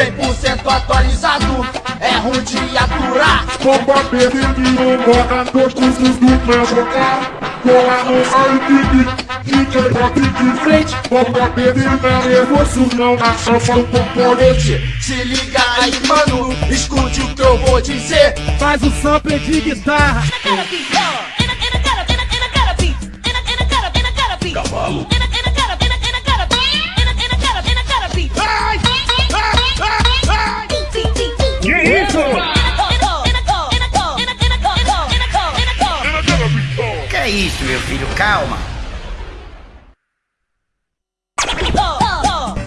100% atualizado, é ruim de aturar. Bomba perdido, bota dois cursos do mesmo carro. Cola no iPad, DJ pop de frente. Bomba perdido, é nervoso, não na chapa do componente. Se liga aí, mano, escute o que eu vou dizer. Faz o sample de guitarra. É isso, meu filho? Calma.